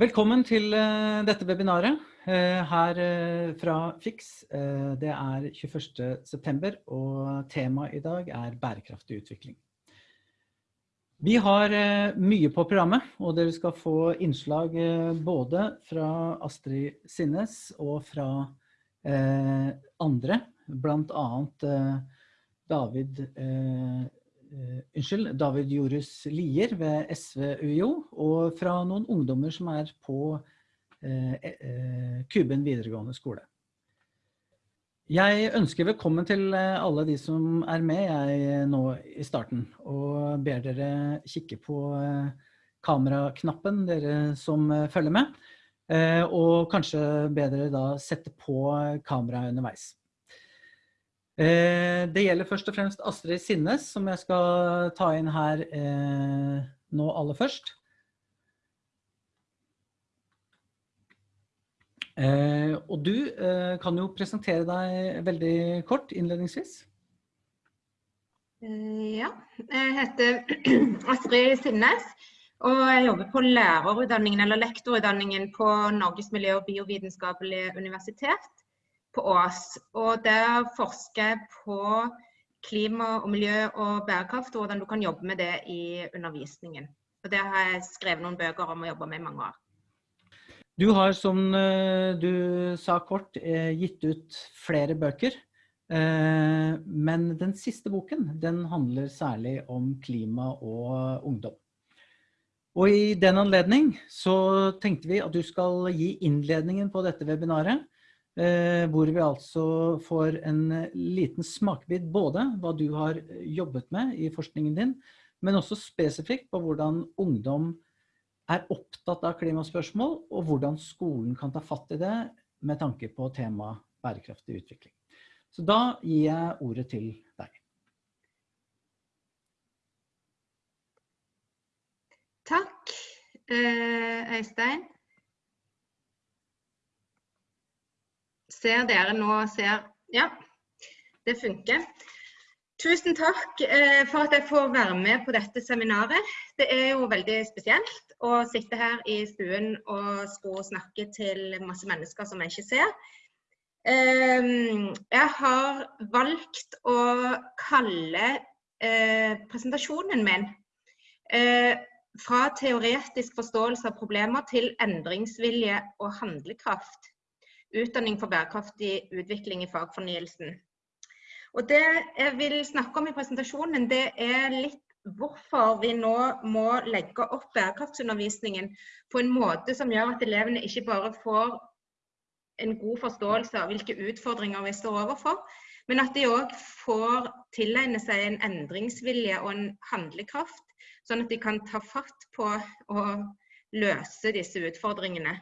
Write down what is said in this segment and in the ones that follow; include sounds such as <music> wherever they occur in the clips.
Velkommen til uh, dette webinaret uh, her uh, fra FIX. det er 21. september, og temaet i dag er bærekraftig utvikling. Vi har mye på programmet, og dere skal få innslag både fra Astrid Sinnes og fra andre, blant annet David unnskyld, David Jorus Lier ved SV UiO, og fra noen ungdommer som er på uh, uh, Kuben videregående skole. Jeg ønsker velkommen til alle de som er med jeg nå i starten, og ber dere kikke på kameraknappen, dere som følger med, og kanskje ber dere da sette på kameraet underveis. Eh, det gjelder først og fremst Astrid Sinnes, som jeg skal ta inn her eh, nå aller først. Eh, og du kan jo presentere deg veldig kort innledningsvis. Ja, jeg heter <clears throat> Astrid Sinnes, og jeg jobber på lærerutdanningen eller lektorutdanningen på Norges miljø- og biovitenskapelige universitet på Ås. Og der forsker på klima og miljø og bærekraft, og hvordan du kan jobbe med det i undervisningen. Og Det har jeg skrevet noen bøker om og jobba med i mange år. Du har, som eh, du sa kort, eh, gitt ut flere bøker. Eh, men den siste boken den handler særlig om klima og ungdom. Og i den anledning så tenkte vi at du skal gi innledningen på dette webinaret. Eh, hvor vi altså får en eh, liten smakebit både hva du har eh, jobbet med i forskningen din, men også spesifikt på hvordan ungdom er opptatt av klimaspørsmål, og hvordan skolen kan ta fatt i det med tanke på temaet bærekraftig utvikling. Så da gir jeg ordet til deg. Takk, Øystein. Ser dere nå ser Ja, det funker. Tusen takk eh, for at jeg får være med på dette seminaret. Det er jo veldig spesielt å sitte her i stuen og skulle snakke til masse mennesker som jeg ikke ser. Eh, jeg har valgt å kalle eh, presentasjonen min fra teoretisk forståelse av problemer til endringsvilje og handlekraft utdanning for bærekraftig utvikling i fagfornyelsen. Og Det jeg vil snakke om i presentasjonen, det er litt hvorfor vi nå må legge opp bærekraftsundervisningen på en måte som gjør at elevene ikke bare får en god forståelse av hvilke utfordringer vi står overfor, men at de òg får tilegne seg en endringsvilje og en handlekraft, sånn at de kan ta fatt på å løse disse utfordringene.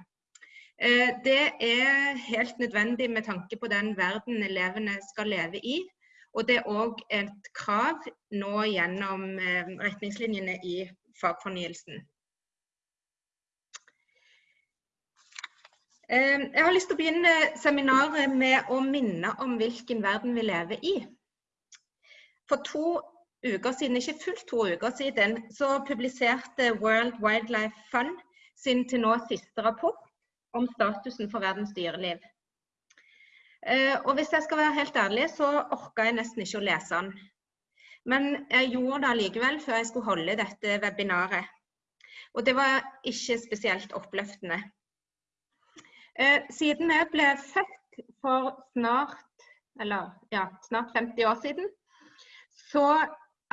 Eh, det er helt nødvendig med tanke på den verden elevene skal leve i. Og det er òg et krav nå gjennom eh, retningslinjene i fagfornyelsen. Eh, jeg har lyst til å begynne seminaret med å minne om hvilken verden vi lever i. For to uker siden, ikke fullt to uker siden, så publiserte World Wildlife Fund sin til nå siste rapport om statusen for verdens dyreliv. Eh, og hvis jeg skal være helt ærlig, så orka jeg nesten ikke å lese den. Men jeg gjorde det allikevel før jeg skulle holde dette webinaret. Og det var ikke spesielt oppløftende. Eh, siden jeg ble født for snart, eller, ja, snart 50 år siden, så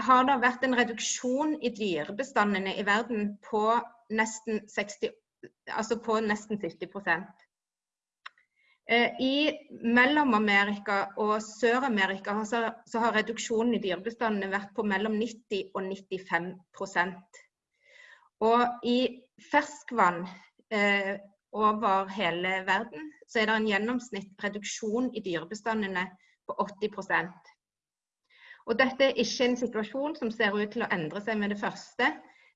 har det vært en reduksjon i dyrebestandene i verden på nesten 68 altså på nesten 70 eh, I Mellom-Amerika og Sør-Amerika så, har reduksjonen i dyrebestandene vært på mellom 90 og 95% Og i ferskvann eh, over hele verden så er det en gjennomsnitt reduksjon i dyrebestandene på 80 Og dette er ikke en situasjon som ser ut til å endre seg med det første.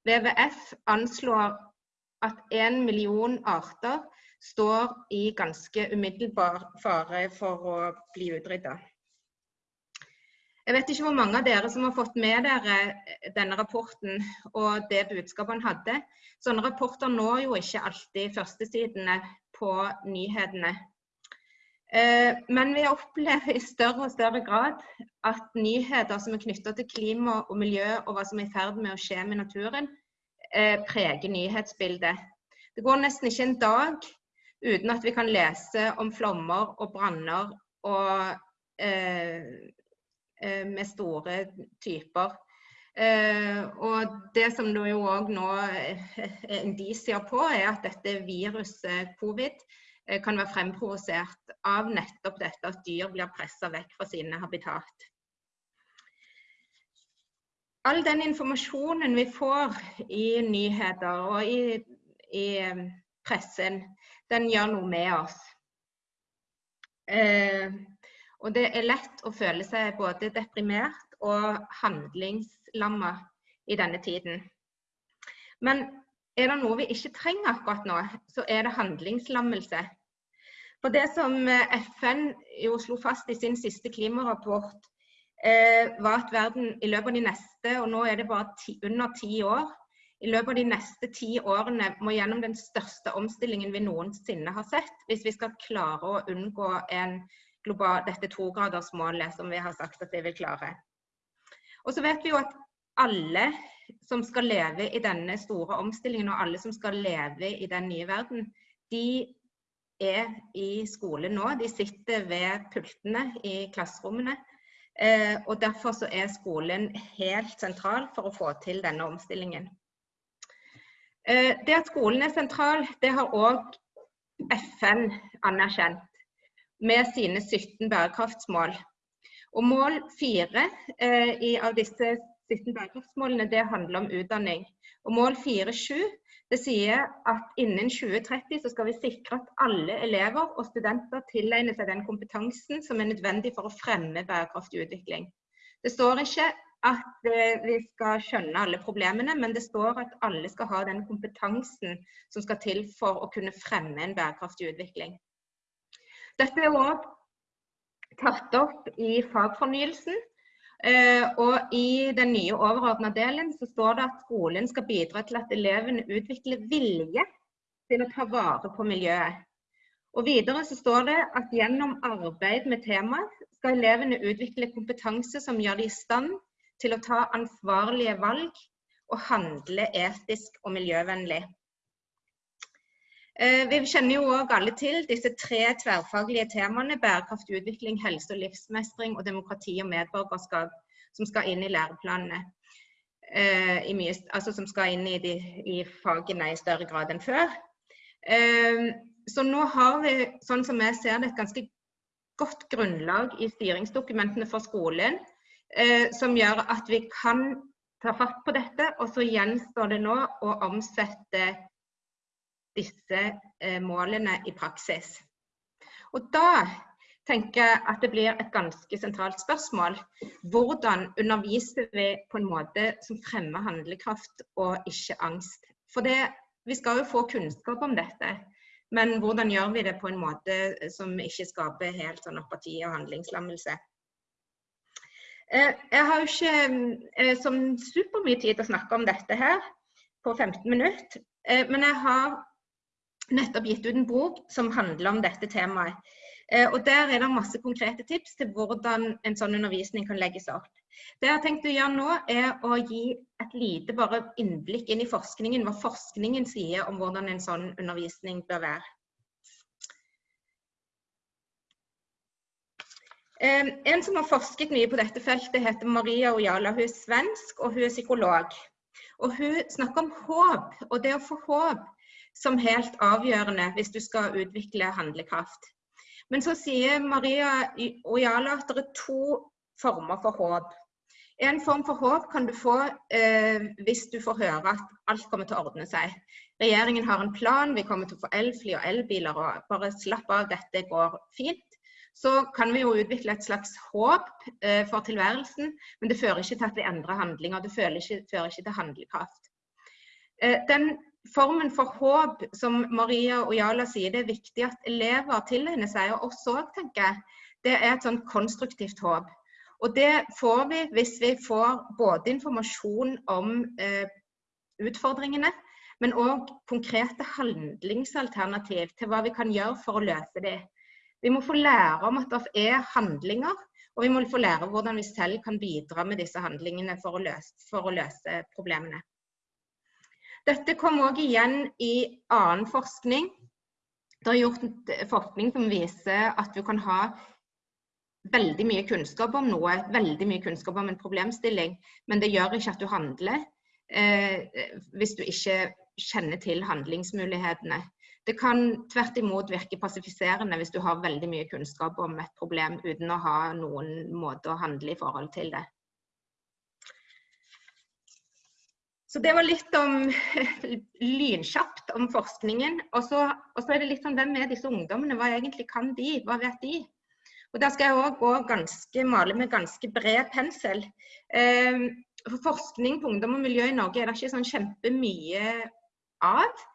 WWF anslår at en million arter står i ganske umiddelbar fare for å bli utrydda. Jeg vet ikke hvor mange av dere som har fått med dere denne rapporten og det budskapet han hadde. Sånne rapporter når jo ikke alltid førstesidene på nyhetene. Eh, men vi opplever i større og større grad at nyheter som er knytta til klima og miljø og hva som er i ferd med å skje med naturen, eh, preger nyhetsbildet. Det går nesten ikke en dag uten at vi kan lese om flommer og branner og, eh, med store typer. og Det som det jo òg nå er indisier på, er at dette viruset covid Eh, kan være fremprovosert av nettopp dette at dyr blir pressa vekk fra sine habitat. All den informasjonen vi får i nyheter og i, i eh, pressen, den gjør noe med oss. Eh, og det er lett å føle seg både deprimert og handlingslamma i denne tiden. Men er det noe vi ikke trenger akkurat nå, så er det handlingslammelse. For det som eh, FN jo slo fast i sin siste klimarapport, var at verden i løpet av de neste, og nå er det bare ti, under ti år, i løpet av de neste ti årene må gjennom den største omstillingen vi noensinne har sett, hvis vi skal klare å unngå global, dette togradersmålet som vi har sagt at vi vil klare. Og så vet vi jo at alle som skal leve i denne store omstillingen, og alle som skal leve i den nye verden, de er i skolen nå. De sitter ved pultene i klasserommene. Eh, og Derfor så er skolen helt sentral for å få til denne omstillingen. Eh, det at skolen er sentral, det har òg FN anerkjent med sine 17 bærekraftsmål. Og Mål fire eh, av disse 17 bærekraftsmålene det handler om utdanning. Og Mål 4.7 det sier at innen 2030 så skal vi sikre at alle elever og studenter tilegner seg den kompetansen som er nødvendig for å fremme bærekraftig utvikling. Det står ikke at eh, vi skal skjønne alle problemene, men det står at alle skal ha den kompetansen som skal til for å kunne fremme en bærekraftig utvikling. Dette er òg tatt opp i fagfornyelsen. Eh, og I den nye overordna delen så står det at skolen skal bidra til at elevene utvikler vilje til å ta vare på miljøet. Og Videre så står det at gjennom arbeid med temaet skal elevene utvikle kompetanse som gjør de i stand til å ta ansvarlige valg og handle etisk og miljøvennlig. Eh, vi kjenner jo òg alle til disse tre tverrfaglige temaene bærekraftig utvikling, helse og livsmestring og demokrati og medborgerskap, som skal inn i læreplanene. Eh, I mye, altså som skal inn i, de, i, fagene i større grad enn før. Eh, så nå har vi, sånn som jeg ser det, et ganske godt grunnlag i styringsdokumentene for skolen, som gjør at vi kan ta fatt på dette. Og så gjenstår det nå å omsette disse eh, målene i praksis. Og da tenker jeg at det blir et ganske sentralt spørsmål. Hvordan underviser vi på en måte som fremmer handlekraft og ikke angst? For det, vi skal jo få kunnskap om dette, men hvordan gjør vi det på en måte som ikke skaper helt sånn apati og handlingslammelse? Eh, jeg har jo ikke eh, som supermye tid til å snakke om dette her på 15 minutter, men jeg har nettopp gitt ut en bok som handler om dette temaet. Eh, og Der er det masse konkrete tips til hvordan en sånn undervisning kan legges opp. Det jeg har tenkt å gjøre nå, er å gi et lite bare innblikk inn i forskningen, hva forskningen sier om hvordan en sånn undervisning bør være. Eh, en som har forsket mye på dette feltet, heter Maria Ojala. Hun er svensk, og hun er psykolog. Og Hun snakker om håp, og det å få håp som helt avgjørende hvis du skal utvikle handlekraft. Men så sier Maria Ojala at det er to former for håp. En form for håp kan du få eh, hvis du får høre at alt kommer til å ordne seg. Regjeringen har en plan, vi kommer til å få elfly og elbiler og bare slapp av, dette går fint. Så kan vi jo utvikle et slags håp eh, for tilværelsen, men det fører ikke til at vi endrer handlinger. Det fører ikke, fører ikke til handlekraft. Eh, den formen for håp som Maria og Jala sier det er viktig at elever tilegner seg, og oss også tenker jeg, det er et sånn konstruktivt håp. Og det får vi hvis vi får både informasjon om eh, utfordringene, men òg konkrete handlingsalternativ til hva vi kan gjøre for å løse dem. Vi må få lære om at det er handlinger, og vi må få lære hvordan vi selv kan bidra med disse handlingene for å løse, for å løse problemene. Dette kom òg igjen i annen forskning. Det er gjort forskning som viser at du kan ha veldig mye kunnskap om noe, veldig mye kunnskap om en problemstilling, men det gjør ikke at du handler eh, hvis du ikke kjenner til handlingsmulighetene. Det kan tvert imot virke passifiserende hvis du har veldig mye kunnskap om et problem uten å ha noen måte å handle i forhold til det. Så det var litt om <laughs> lynkjapt om forskningen. Og så, er det litt sånn hvem er disse ungdommene? Hva egentlig kan de? Hva vet de? Og Der skal jeg òg gå ganske, male med ganske bred pensel. Eh, for forskning på ungdom og miljø i Norge er det ikke sånn kjempemye av.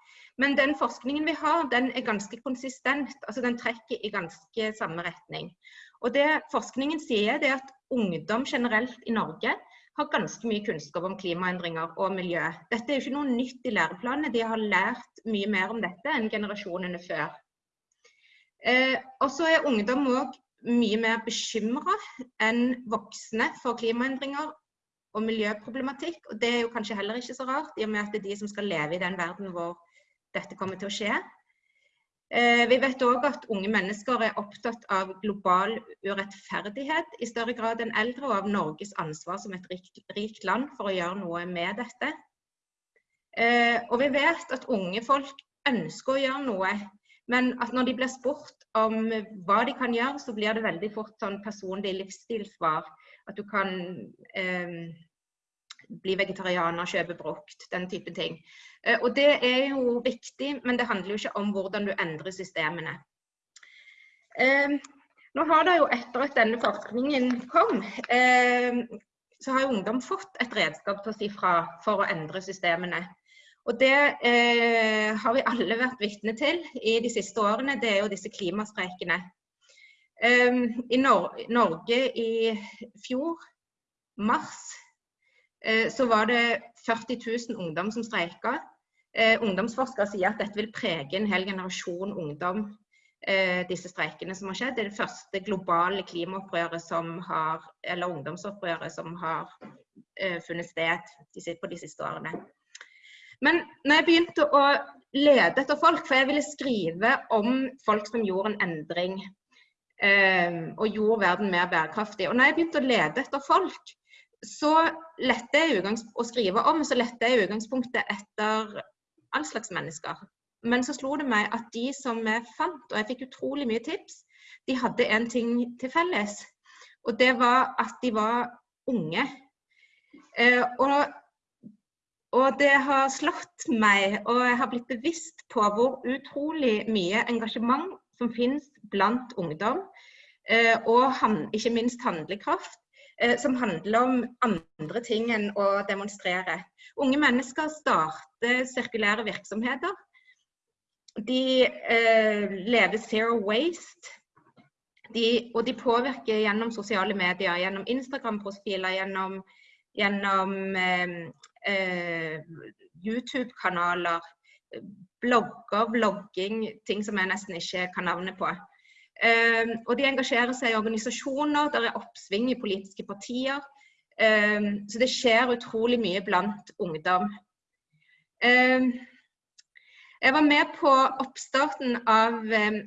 Men den forskningen vi har, den er ganske konsistent. altså Den trekker i ganske samme retning. Og det Forskningen sier, det er at ungdom generelt i Norge har ganske mye kunnskap om klimaendringer og miljø. Dette er jo ikke noe nytt i læreplanene. De har lært mye mer om dette enn generasjonene før. Eh, og så er ungdom òg mye mer bekymra enn voksne for klimaendringer og miljøproblematikk. Og det er jo kanskje heller ikke så rart, i og med at det er de som skal leve i den verden hvor dette kommer til å skje. Eh, vi vet òg at unge mennesker er opptatt av global urettferdighet i større grad enn eldre, og av Norges ansvar som et rikt, rikt land for å gjøre noe med dette. Eh, og vi vet at unge folk ønsker å gjøre noe, men at når de blir spurt om hva de kan gjøre, så blir det veldig fort sånn personlig livsstilssvar. At du kan eh, bli vegetarianer, kjøpe brukt, den type ting. Eh, og det er jo viktig, men det handler jo ikke om hvordan du endrer systemene. Eh, nå har det jo etter at denne forskningen kom, eh, så har jo ungdom fått et redskap til å si fra for å endre systemene. Og det eh, har vi alle vært vitne til i de siste årene. Det er jo disse klimastreikene. Um, I Nor Norge i fjor, mars, så var det 40 000 ungdom som streika. Eh, ungdomsforskere sier at dette vil prege en hel generasjon ungdom, eh, disse streikene som har skjedd. Det er det første globale klimaopprøret som har, eller ungdomsopprøret som har funnet sted på de siste årene. Men når jeg begynte å lede etter folk, for jeg ville skrive om folk som gjorde en endring og gjorde verden mer bærekraftig. Og når jeg begynte å lede etter folk, så lette jeg å skrive om, så lette jeg utgangspunktet etter all slags mennesker. Men så slo det meg at de som jeg fant, og jeg fikk utrolig mye tips, de hadde en ting til felles. Og det var at de var unge. Eh, og, og det har slått meg, og jeg har blitt bevisst på hvor utrolig mye engasjement som finnes blant ungdom. Eh, og han, ikke minst handlekraft som handler om andre ting enn å demonstrere. Unge mennesker starter sirkulære virksomheter. De eh, lever zero waste. De, og de påvirker gjennom sosiale medier, gjennom Instagram-profiler, gjennom, gjennom eh, eh YouTube-kanaler, blogger, vlogging, ting som jeg nesten ikke kan navnet på. Um, og de engasjerer seg i organisasjoner, det er oppsving i politiske partier. Um, så det skjer utrolig mye blant ungdom. Um, jeg var med på oppstarten av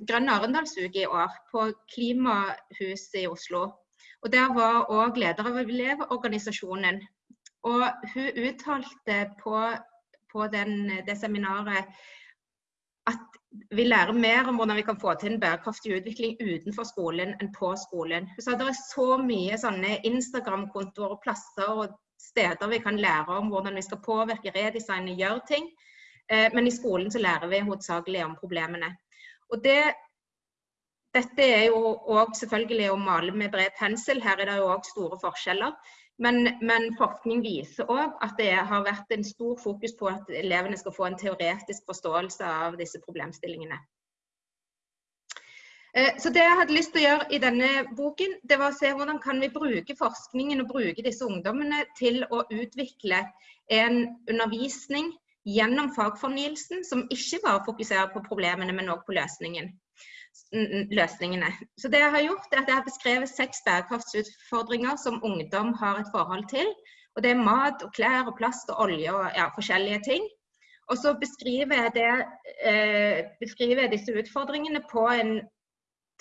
Grønn Arendalsuke i år, på Klimahuset i Oslo. Og Der var òg leder av Elevorganisasjonen. Og hun uttalte på, på den, det seminaret vi lærer mer om hvordan vi kan få til en bærekraftig utvikling utenfor skolen enn på skolen. Så det er så mye sånne Instagram-kontoer og plasser og steder vi kan lære om hvordan vi skal påvirke, redesigne, gjøre ting. Eh, men i skolen så lærer vi hovedsakelig om problemene. Og det, dette er jo òg selvfølgelig å male med bred pensel. Her er det jo òg store forskjeller. Men, men forskning viser òg at det har vært en stor fokus på at elevene skal få en teoretisk forståelse av disse problemstillingene. Eh, så det jeg hadde lyst til å gjøre i denne boken, det var å se hvordan kan vi bruke forskningen og bruke disse ungdommene til å utvikle en undervisning gjennom fagfornyelsen som ikke bare fokuserer på problemene, men også på løsningen, løsningene. Så det jeg har gjort, er at jeg har beskrevet seks bærekraftsutfordringer som ungdom har et forhold til. Og det er mat og klær og plast og olje og ja, forskjellige ting. Og så beskriver jeg, det, eh, beskriver jeg disse utfordringene på en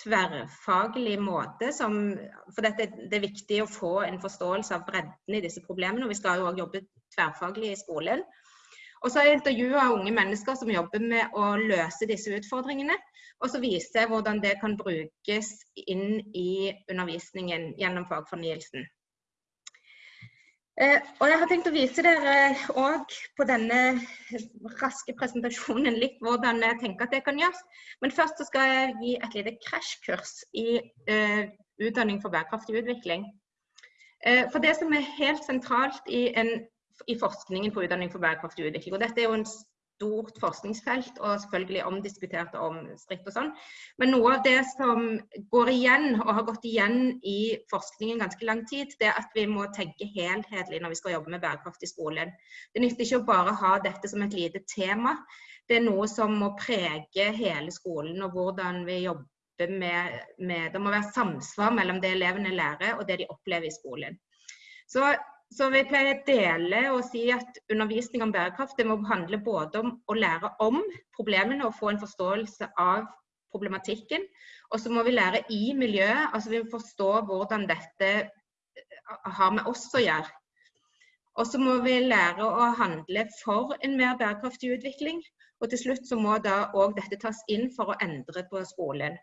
tverrfaglig måte. Som, for dette, det er viktig å få en forståelse av bredden i disse problemene. Og vi skal jo òg jobbe tverrfaglig i skolen. Og så har jeg intervjua unge mennesker som jobber med å løse disse utfordringene. Og så viser jeg hvordan det kan brukes inn i undervisningen gjennom fagfornyelsen. Eh, og Jeg har tenkt å vise dere òg på denne raske presentasjonen litt hvordan jeg tenker at det kan gjøres. Men først så skal jeg gi et lite krasjkurs i uh, utdanning for bærekraftig utvikling. Uh, for det som er helt sentralt i, en, i forskningen på utdanning for bærekraftig utvikling, og dette er jo en stort forskningsfelt og selvfølgelig omdiskutert og omstridt og sånn. Men noe av det som går igjen, og har gått igjen i forskningen ganske lang tid, det er at vi må tenke helhetlig når vi skal jobbe med bærekraft i skolen. Det nytter ikke å bare ha dette som et lite tema. Det er noe som må prege hele skolen og hvordan vi jobber med, med Det må være samsvar mellom det elevene lærer og det de opplever i skolen. Så så vi pleier å dele og si at undervisning om bærekraft det må handle både om å lære om problemene og få en forståelse av problematikken. Og så må vi lære i miljøet, altså vi må forstå hvordan dette eh, har med oss å gjøre. Og så må vi lære å handle for en mer bærekraftig utvikling. Og til slutt så må da òg dette tas inn for å endre på skolen.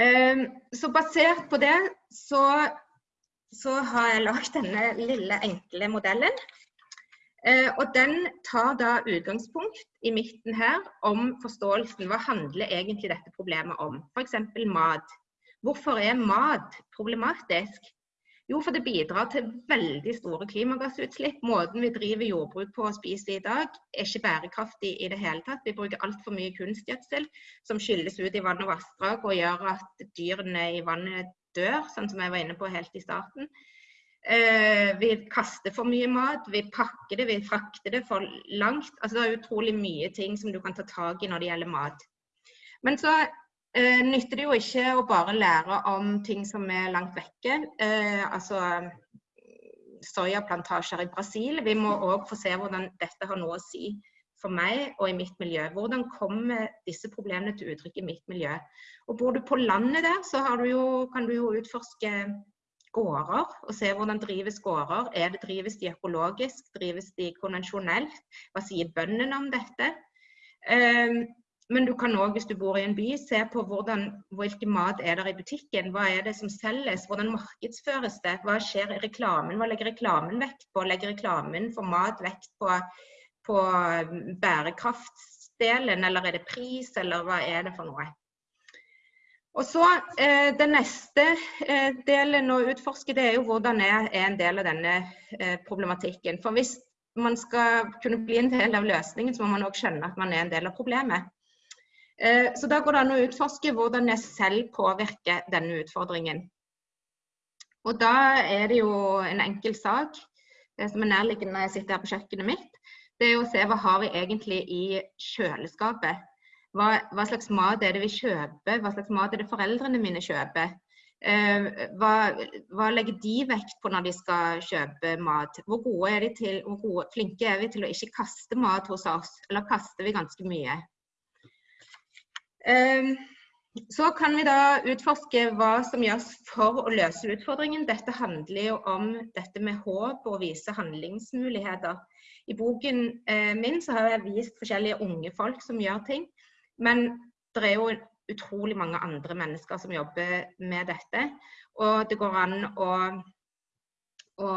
Ehm, så basert på det så så har jeg lagd denne lille, enkle modellen. Eh, og den tar da utgangspunkt i midten her om forståelsen. Hva handler egentlig dette problemet om? F.eks. mat. Hvorfor er mat problematisk? Jo, for det bidrar til veldig store klimagassutslipp. Måten vi driver jordbruk på og spiser i dag, er ikke bærekraftig i det hele tatt. Vi bruker altfor mye kunstgjødsel som skylles ut i vann og vassdrag og gjør at dyrene i vannet dør, sånn som jeg var inne på helt i starten. Eh, vi kaster for mye mat, vi pakker det, vi frakter det for langt. Altså, det er utrolig mye ting som du kan ta tak i når det gjelder mat. Men så eh, nytter det jo ikke å bare lære om ting som er langt vekke. Eh, altså soyaplantasjer i Brasil. Vi må òg få se hvordan dette har noe å si for meg og i mitt miljø. Hvordan kommer disse problemene til uttrykk i mitt miljø? Og Bor du på landet der, så du jo, kan du jo utforske gårder og se hvordan drives gårder. Er det Drives de økologisk? Drives de konvensjonelt? Hva sier bøndene om dette? Um, men du kan òg, hvis du bor i en by, se på hvordan, hvilken mat er der i butikken. Hva er det som selges? Hvordan markedsføres det? Hva skjer i reklamen? Hva legger reklamen vekt på? Legger reklamen for mat vekt på på bærekraftsdelen, eller er det pris, eller hva er det for noe? Og så eh, Den neste eh, delen å utforske det er jo hvordan er, er en del av denne eh, problematikken. For Hvis man skal kunne bli en del av løsningen, så må man òg skjønne at man er en del av problemet. Eh, så Da går det an å utforske hvordan jeg selv påvirker denne utfordringen. Og Da er det jo en enkel sak det som er nærliggende når jeg sitter her på kjøkkenet mitt det er å se hva har vi egentlig i kjøleskapet. Hva, hva, slags mat er det vi kjøper, hva slags mat er det foreldrene mine kjøper. Eh, hva, hva, legger de vekt på når de skal kjøpe mat? Hvor, gode er de til, hvor gode, flinke er vi til å ikke kaste mat hos oss, eller kaster vi ganske mye? Eh, så kan vi da utforske hva som gjøres for å løse utfordringen. Dette handler jo om dette med håp og vise handlingsmuligheter. I boken eh, min så har jeg vist forskjellige unge folk som gjør ting. Men det er jo utrolig mange andre mennesker som jobber med dette. Og det går an å, å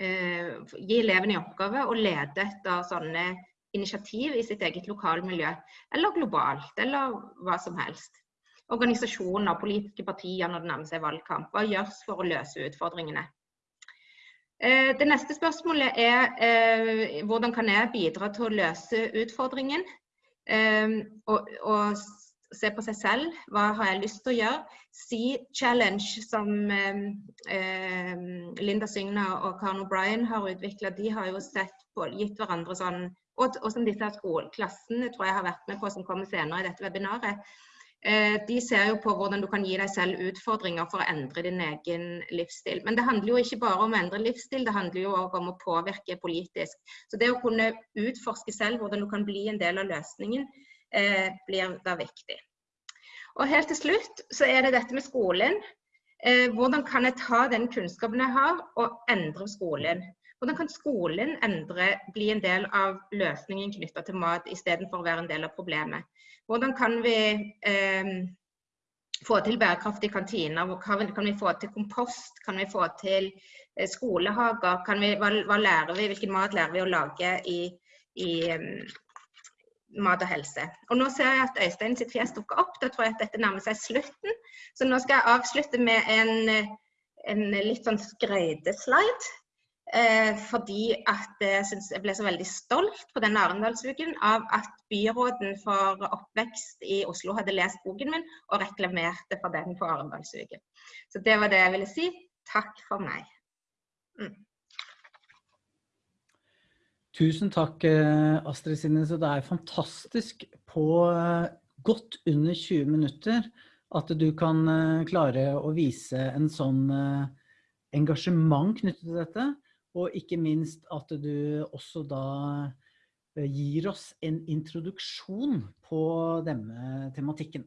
eh, gi elevene i oppgave å lede etter sånne initiativ i sitt eget lokalmiljø. Eller globalt, eller hva som helst. Organisasjoner, politiske partier når det nærmer seg valgkamp. Hva gjøres for å løse utfordringene? Eh, det neste spørsmålet er eh, hvordan kan jeg bidra til å løse utfordringen? Eh, og, se på seg selv. Hva har jeg lyst til å gjøre? Si Challenge, som Linda Sygna og Karen O'Brien har utvikla, de har jo sett på, gitt hverandre sånn Og, og som disse skoleklassene tror jeg har vært med på, som kommer senere i dette webinaret. Eh, de ser jo på hvordan du kan gi deg selv utfordringer for å endre din egen livsstil. Men det handler jo ikke bare om å endre livsstil, det handler jo også om å påvirke politisk. Så det å kunne utforske selv hvordan du kan bli en del av løsningen, eh, blir da viktig. Og helt til slutt så er det dette med skolen. Eh, hvordan kan jeg ta den kunnskapen jeg har og endre skolen? Hvordan kan skolen endre, bli en del av løsningen knytta til mat, istedenfor å være en del av problemet? Hvordan kan vi eh, få til bærekraftige kantiner? Kan vi få til kompost? Kan vi få til eh, skolehager? Vi, hva, hva, lærer vi? Hvilken mat lærer vi å lage i, i um, mat og helse. Og nå ser jeg at Øystein sitt fjes dukker opp. Da tror jeg at dette nærmer seg slutten. Så nå skal jeg avslutte med en, en litt sånn skrøyteslide. Eh, fordi at jeg, synes jeg ble så veldig stolt på denne Arendalsuken av at byråden for oppvekst i Oslo hadde lest boken min og reklamerte for den på Arendalsuken. Så det var det jeg ville si. Takk for meg. Mm. Tusen takk, eh, Astrid Sinne. Så det er fantastisk på eh, godt under 20 minutter at du kan eh, klare å vise en sånn engasjement knyttet til dette. Og ikke minst at du også da gir oss en introduksjon på denne tematikken.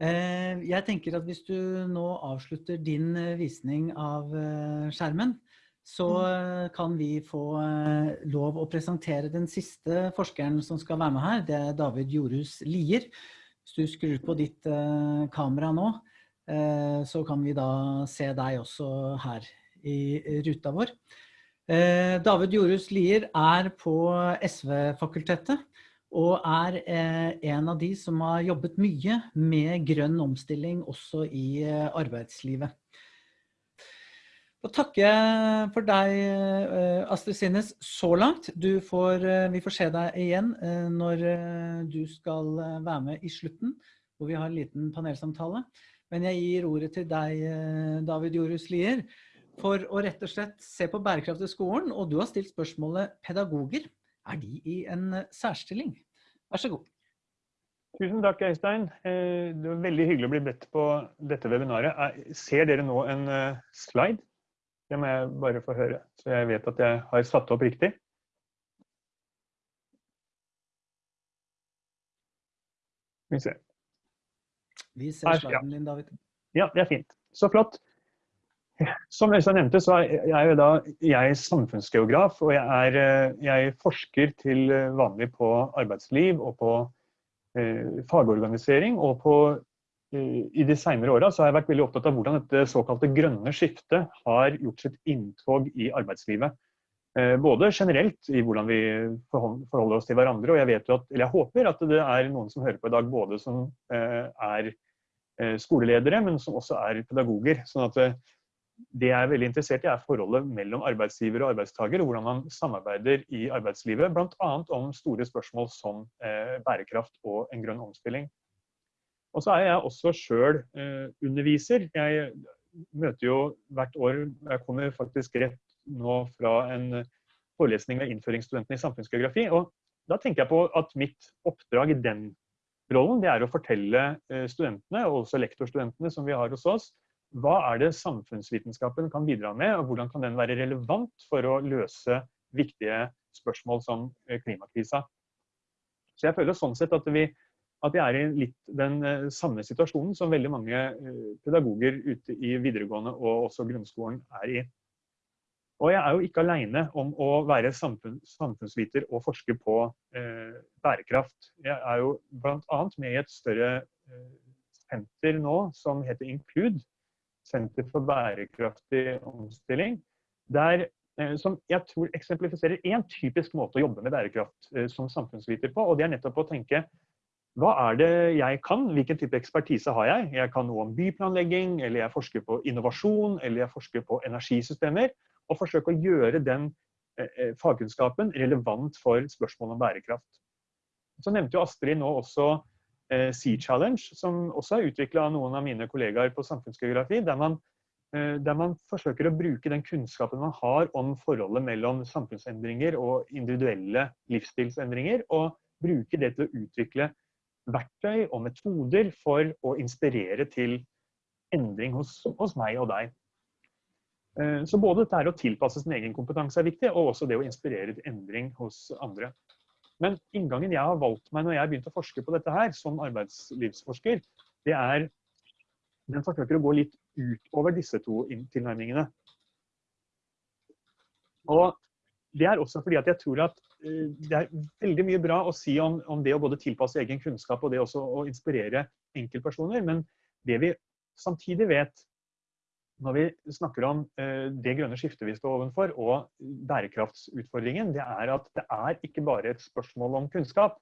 Jeg tenker at hvis du nå avslutter din visning av skjermen, så mm. kan vi få eh, lov å presentere den siste forskeren som skal være med her. Det er David Jorhus Lier. Hvis du skrur på ditt eh, kamera nå, eh, så kan vi da se deg også her i ruta vår. David Jorhus Lier er på SV-fakultetet og er en av de som har jobbet mye med grønn omstilling også i arbeidslivet. Og takke for deg, eh, Astrid Sinnes, så langt. Får, eh, vi får se deg igjen eh, når du skal være med i slutten, hvor vi har en liten panelsamtale. Men jeg gir ordet til deg, David Jorhus Lier, for å rett og slett se på bærekraft i skolen. Og du har stilt spørsmålet pedagoger. Er de i en særstilling? Vær så god. Tusen takk, Øystein. Det var veldig hyggelig å bli bedt på dette webinaret. Ser dere nå en slide? Det må jeg bare få høre, så jeg vet at jeg har satt opp riktig. Vi ser. Vi ser sliden din, David. Ja, det er fint. Så flott. Som Øystein nevnte, så er jeg, da, jeg er samfunnsgeograf, og jeg, er, eh, jeg, forsker til vanlig på arbeidsliv og på eh, fagorganisering og på i de senere åra har jeg vært veldig opptatt av hvordan dette såkalte grønne skiftet har gjort sitt inntog i arbeidslivet. Eh, både generelt i hvordan vi forholder oss til hverandre, og jeg vet jo at, eller jeg håper at det er noen som hører på i dag både som eh, er eh, skoleledere, men som også er pedagoger. sånn at det jeg er veldig interessert i, er forholdet mellom arbeidsgiver og arbeidstaker, og hvordan man samarbeider i arbeidslivet, bl.a. om store spørsmål som bærekraft og en grønn omstilling. Og så er jeg også sjøl eh, underviser. Jeg møter jo hvert år Jeg kommer faktisk rett nå fra en forelesning ved innføringsstudentene i samfunnsgeografi. Og da tenker jeg på at mitt oppdrag i den rollen, det er å fortelle eh, studentene, og også lektorstudentene som vi har hos oss, hva er det samfunnsvitenskapen kan bidra med, og hvordan kan den være relevant for å løse viktige spørsmål som eh, klimakrisa. Så jeg føler sånn sett at vi at vi er i litt den eh, samme situasjonen som veldig mange eh, pedagoger ute i videregående og også grunnskolen er i. Og jeg er jo ikke alene om å være samfunn, samfunnsviter og forske på eh, bærekraft. Jeg er jo bl.a. med i et større senter nå som heter Include, Senter for bærekraftig omstilling. Der, eh, som jeg tror eksemplifiserer én typisk måte å jobbe med bærekraft eh, som samfunnsviter på. Og det er nettopp å tenke hva er det jeg kan? Hvilken type ekspertise har jeg? Jeg kan noe om byplanlegging, eller jeg forsker på innovasjon, eller jeg forsker på energisystemer. Og forsøke å gjøre den eh, fagkunnskapen relevant for spørsmål om bærekraft. Så nevnte jo Astrid nå også Sea Challenge, som også er utvikla av noen av mine kollegaer på samfunnsgeografi, der man, eh, der man forsøker å bruke den kunnskapen man har om forholdet mellom samfunnsendringer og individuelle livsstilsendringer, og bruke det til å utvikle verktøy og metoder for å inspirere til endring hos, hos meg og deg. Eh, så både dette å tilpasse sin egen kompetanse er viktig, og også det å inspirere til endring hos andre. Men inngangen jeg har valgt meg når jeg begynte å forske på dette her, som arbeidslivsforsker, det er den forsøker å gå litt utover disse to tilnærmingene. Og det er også fordi at jeg tror at uh, det er veldig mye bra å si om, om, det å både tilpasse egen kunnskap og det også å inspirere enkeltpersoner. Men det vi samtidig vet når vi snakker om uh, det grønne skiftet vi står ovenfor, og bærekraftsutfordringen, det er at det er ikke bare et spørsmål om kunnskap.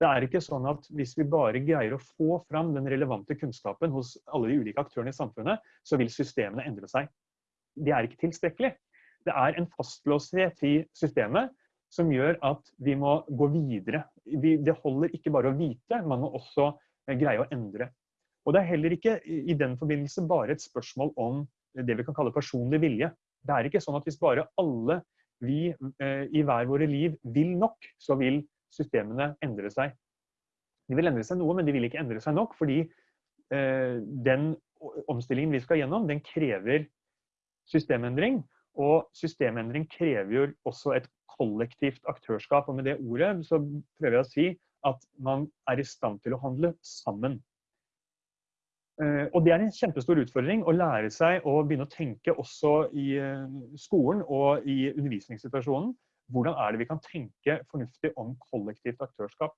Det er ikke sånn at hvis vi bare greier å få fram den relevante kunnskapen hos alle de ulike aktørene i samfunnet, så vil systemene endre seg. Det er ikke tilstrekkelig det er en fastlåshet i systemet som gjør at vi må gå videre. Det holder ikke bare å vite, man må også eh, greie å endre. Og Det er heller ikke i den forbindelse bare et spørsmål om det vi kan kalle personlig vilje. Det er ikke sånn at hvis bare alle vi eh, i hver våre liv vil nok, så vil systemene endre seg. De vil endre seg noe, men de vil ikke endre seg nok, fordi eh, den omstillingen vi skal gjennom, den krever systemendring. Og systemendring krever jo også et kollektivt aktørskap. Og med det ordet så prøver jeg å si at man er i stand til å handle sammen. Eh, og det er en kjempestor utfordring å lære seg å begynne å tenke også i eh, skolen og i undervisningssituasjonen. Hvordan er det vi kan tenke fornuftig om kollektivt aktørskap?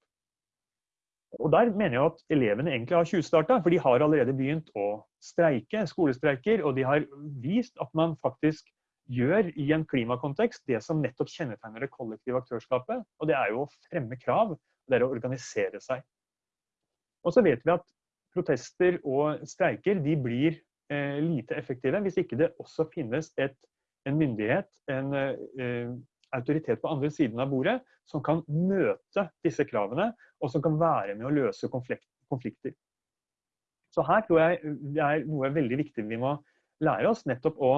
Og Der mener jeg at elevene egentlig har tjuvstarta, for de har allerede begynt å streike, skolestreiker. Og de har vist at man faktisk gjør i en klimakontekst det som nettopp kjennetegner det kollektive aktørskapet. Og det er jo å fremme krav, det er å organisere seg. Og så vet vi at protester og streiker de blir eh, lite effektive hvis ikke det også finnes et, en myndighet, en eh, autoritet på andre siden av bordet, som kan møte disse kravene, og som kan være med å løse konflikter. Så her tror jeg det er noe veldig viktig vi må lære oss, nettopp å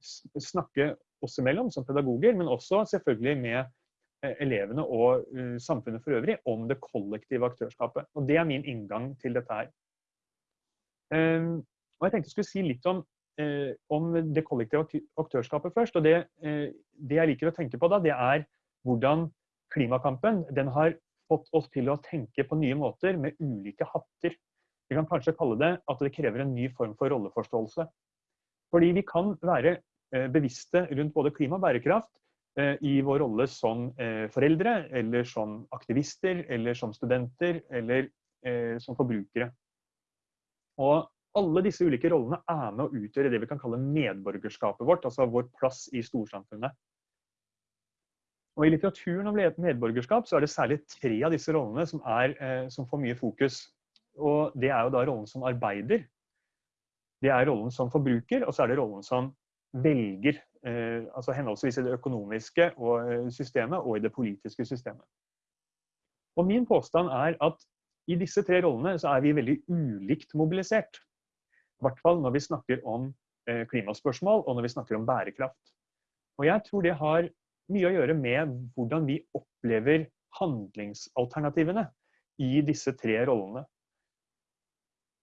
snakke oss imellom som pedagoger, men også selvfølgelig med eh, elevene og uh, samfunnet for øvrig om det kollektive aktørskapet. Og Det er min inngang til dette her. Um, og Jeg tenkte jeg skulle si litt om, uh, om det kollektive aktørskapet først. og det, uh, det, jeg liker å tenke på da, det er hvordan klimakampen den har fått oss til å tenke på nye måter med ulike hatter. Vi kan kanskje kalle det at det krever en ny form for rolleforståelse. Fordi vi kan være eh, bevisste rundt både klima og bærekraft eh, i vår rolle som eh, foreldre, eller som aktivister, eller som studenter, eller som forbrukere. Og alle disse ulike rollene er med å utgjøre det vi kan kalle medborgerskapet vårt, altså vår plass i storsamfunnet. Og I litteraturen om medborgerskap så er det særlig tre av disse rollene som, er, som får mye fokus. Og Det er jo da rollen som arbeider, det er rollen som forbruker, og så er det rollen som velger. Eh, altså henholdsvis i det økonomiske eh, systemet og i det politiske systemet. Og Min påstand er at i disse tre rollene så er vi veldig ulikt mobilisert. I hvert fall når vi snakker om eh, klimaspørsmål og når vi snakker om bærekraft. Og Jeg tror det har mye å gjøre med hvordan vi opplever handlingsalternativene i disse tre rollene.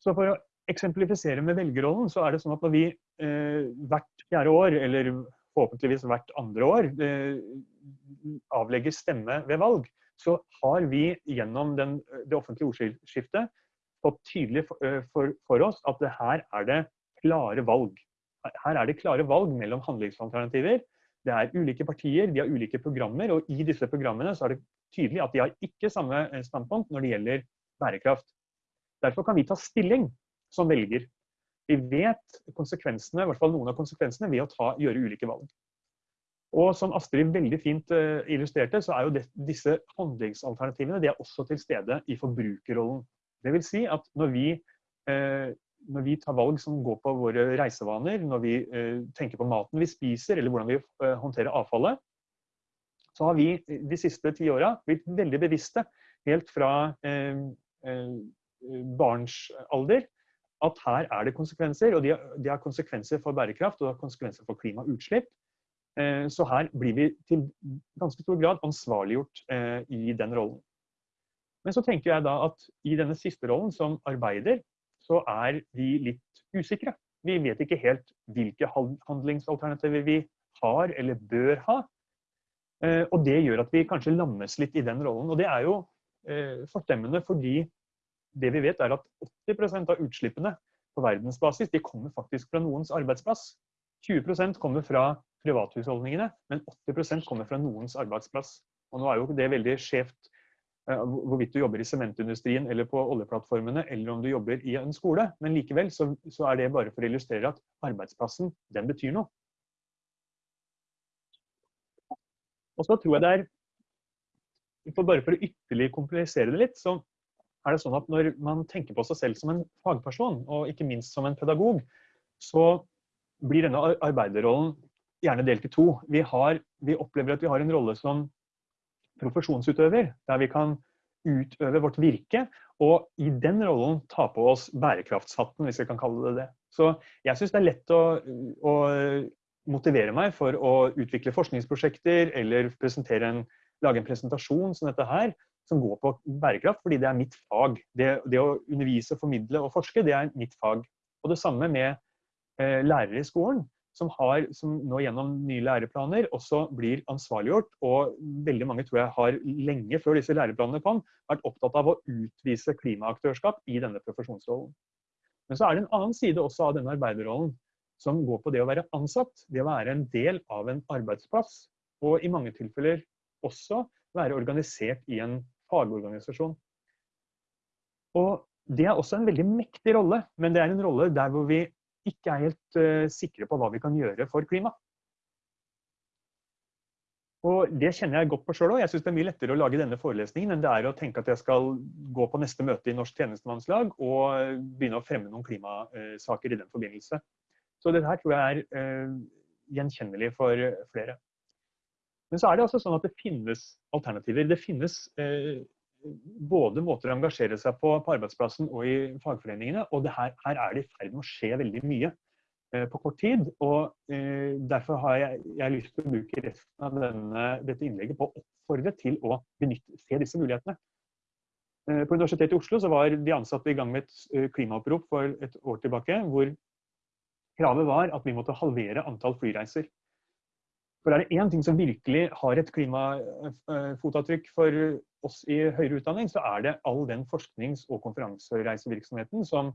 Så For å eksemplifisere med velgerrollen, så er det sånn at når vi eh, hvert fjerde år, eller forhåpentligvis hvert andre år, eh, avlegger stemme ved valg, så har vi gjennom den, det offentlige ordskiftet fått tydelig for, for, for, oss at det her er det klare valg. Her er det klare valg mellom handlingsalternativer. Det er ulike partier, de har ulike programmer, og i disse programmene så er det tydelig at de har ikke samme standpunkt når det gjelder bærekraft. Derfor kan vi ta stilling som velger. Vi vet konsekvensene, i hvert fall noen av konsekvensene ved å ta, gjøre ulike valg. Og som Astrid veldig fint uh, illustrerte, så er jo det, disse handlingsalternativene de er også til stede i forbrukerrollen. Det vil si at når vi, uh, når vi tar valg som går på våre reisevaner, når vi uh, tenker på maten vi spiser, eller hvordan vi håndterer avfallet, så har vi de siste ti åra blitt veldig bevisste, helt fra barns alder, at her er det konsekvenser. Og de har, konsekvenser for bærekraft og de har konsekvenser for klimautslipp. Så her blir vi til ganske stor grad ansvarliggjort i den rollen. Men så tenker jeg da at i denne siste rollen som arbeider, så er vi litt usikre. Vi vet ikke helt hvilke handlingsalternativer vi har eller bør ha. Og det gjør at vi kanskje lammes litt i den rollen. Og det er jo forstemmende fordi det vi vet er at 80% av utslippene på verdensbasis de kommer faktisk fra noens arbeidsplass. 20% kommer fra privathusholdningene, men 80% kommer fra noens arbeidsplass. Og nå er jo det veldig skjevt eh, hvorvidt du jobber i sementindustrien eller på oljeplattformene, eller om du jobber i en skole. Men likevel så, så er det bare for å illustrere at arbeidsplassen, den betyr noe. Og så tror jeg det er Bare for å ytterligere komplisere det litt, så er det sånn at når man tenker på seg selv som en fagperson, og ikke minst som en pedagog, så blir denne arbeiderrollen gjerne delt i to. Vi, har, vi opplever at vi har en rolle som profesjonsutøver, der vi kan utøve vårt virke, og i den rollen ta på oss bærekraftshatten, hvis vi kan kalle det det. Så jeg syns det er lett å, å, motivere meg for å utvikle forskningsprosjekter eller en, lage en presentasjon som dette her, som går på bærekraft, fordi det er mitt fag. Det, det å undervise, formidle og forske, det er mitt fag. Og det samme med eh, lærere i skolen, som, har, som nå gjennom nye læreplaner også blir ansvarliggjort. Og veldig mange tror jeg har lenge før disse læreplanene kom, vært opptatt av å utvise klimaaktørskap i denne profesjonsrollen. Men så er det en annen side også av denne arbeiderrollen, som går på det å være ansatt. Det å være en del av en arbeidsplass. Og i mange tilfeller også være organisert i en fagorganisasjon. Og Det er også en veldig mektig rolle, men det er en rolle der hvor vi ikke er helt uh, sikre på hva vi kan gjøre for klima. Og Det kjenner jeg godt på sjøl òg. Jeg syns det er mye lettere å lage denne forelesningen enn det er å tenke at jeg skal gå på neste møte i Norsk tjenestemannslag og begynne å fremme noen klimasaker i den forbindelse. Så dette her tror jeg er uh, gjenkjennelig for flere. Men så er det altså sånn at det finnes alternativer. Det finnes eh, både måter å engasjere seg på på arbeidsplassen og i fagforeningene. Og her, her, er det i ferd med å skje veldig mye eh, på kort tid. og eh, Derfor har jeg, jeg lyst til å bruke resten av denne, dette innlegget på å oppfordre til å benytte, se disse mulighetene. Eh, på Universitetet i Oslo så var de ansatte i gang med et eh, klimaopprop for et år tilbake, hvor kravet var at vi måtte halvere antall flyreiser. For er det én ting som virkelig har et klimafotavtrykk for oss i høyere utdanning, så er det all den forsknings- og konferansereisevirksomheten som,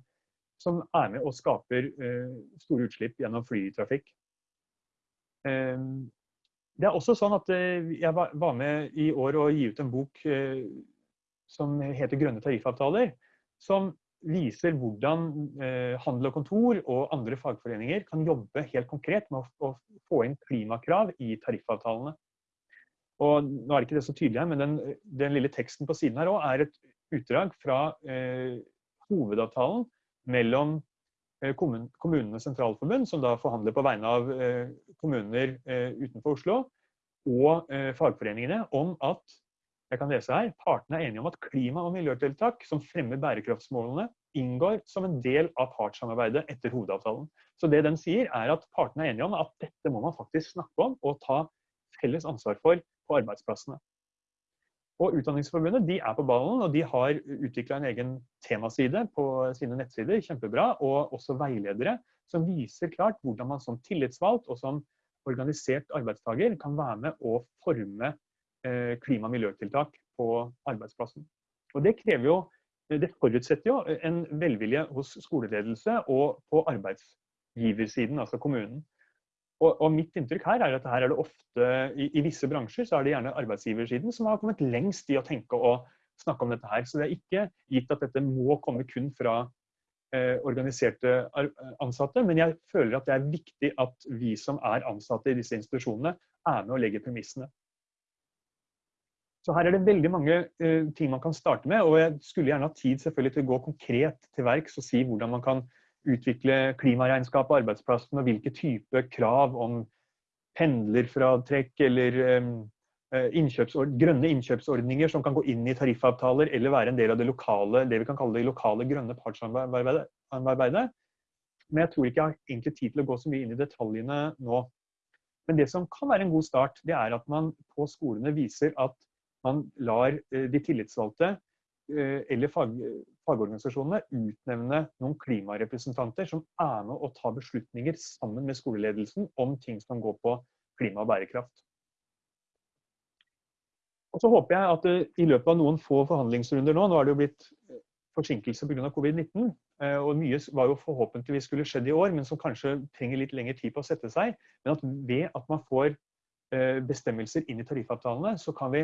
som, er med og skaper uh, store utslipp gjennom flytrafikk. Uh, det er også sånn at uh, jeg var, var, med i år å gi ut en bok som heter 'Grønne tariffavtaler', som viser hvordan eh, handel og kontor og andre fagforeninger kan jobbe helt konkret med å, få inn klimakrav i tariffavtalene. Og nå er ikke det så tydelig her, men den, den lille teksten på siden her også er et utdrag fra eh, hovedavtalen mellom eh, kommun, Kommunenes sentralforbund, som da forhandler på vegne av eh, kommuner eh, utenfor Oslo, og eh, fagforeningene om at jeg kan lese her, Partene er enige om at klima- og miljøtiltak som fremmer bærekraftsmålene, inngår som en del av partssamarbeidet etter hovedavtalen. Så det den sier er at Partene er enige om at dette må man faktisk snakke om og ta felles ansvar for på arbeidsplassene. Og Utdanningsforbundet de er på ballen, og de har utvikla en egen temaside på sine nettsider, kjempebra, og også veiledere som viser klart hvordan man som tillitsvalgt og som organisert arbeidstaker kan være med å forme klima- og miljøtiltak på arbeidsplassen. Og Det krever jo, det forutsetter jo en velvilje hos skoleledelse og på arbeidsgiversiden, altså kommunen. Og, og, mitt inntrykk her er at her er det ofte, i, i, visse bransjer, så er det gjerne arbeidsgiversiden som har kommet lengst i å tenke og snakke om dette her. Så det er ikke gitt at dette må komme kun fra eh, organiserte ansatte, men jeg føler at det er viktig at vi som er ansatte i disse institusjonene, er med å legge premissene. Så her er det veldig mange uh, ting man kan starte med, og jeg skulle gjerne ha tid selvfølgelig til å gå konkret til verks og si hvordan man kan utvikle klimaregnskap på arbeidsplassen, og hvilke type krav om pendlerfratrekk eller um, innkjøpsord grønne innkjøpsordninger som kan gå inn i tariffavtaler eller være en del av det lokale, det vi kan kalle det lokale grønne partssamarbeidet. Men jeg tror ikke jeg har egentlig tid til å gå så mye inn i detaljene nå. Men det som kan være en god start, det er at man på skolene viser at man lar de tillitsvalgte eller fag, fagorganisasjonene utnevne noen klimarepresentanter som er med å ta beslutninger sammen med skoleledelsen om ting som går på klima og bærekraft. Og så håper jeg at i løpet av noen få forhandlingsrunder nå, nå er det jo blitt forsinkelse pga. covid-19, og mye var jo forhåpentligvis skulle skjedd i år, men som kanskje trenger litt lengre tid på å sette seg. Men at ved at man får bestemmelser inn i tariffavtalene, så kan vi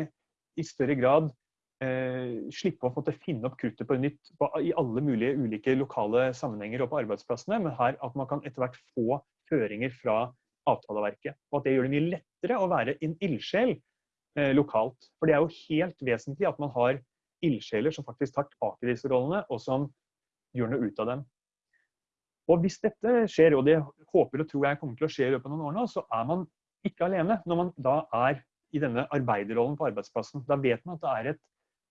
i større grad eh, slippe å måtte finne opp kruttet på nytt på, i alle mulige ulike lokale sammenhenger og på arbeidsplassene, men her at man kan etter hvert få føringer fra avtaleverket. Og at det gjør det mye lettere å være en ildsjel eh, lokalt. For det er jo helt vesentlig at man har ildsjeler som faktisk tar tak i disse rollene, og som gjør noe ut av dem. Og hvis dette skjer, og det håper og tror jeg kommer til å skje i løpet av noen år nå, så er man ikke alene når man da er i denne arbeiderrollen på arbeidsplassen. Da vet man at det er et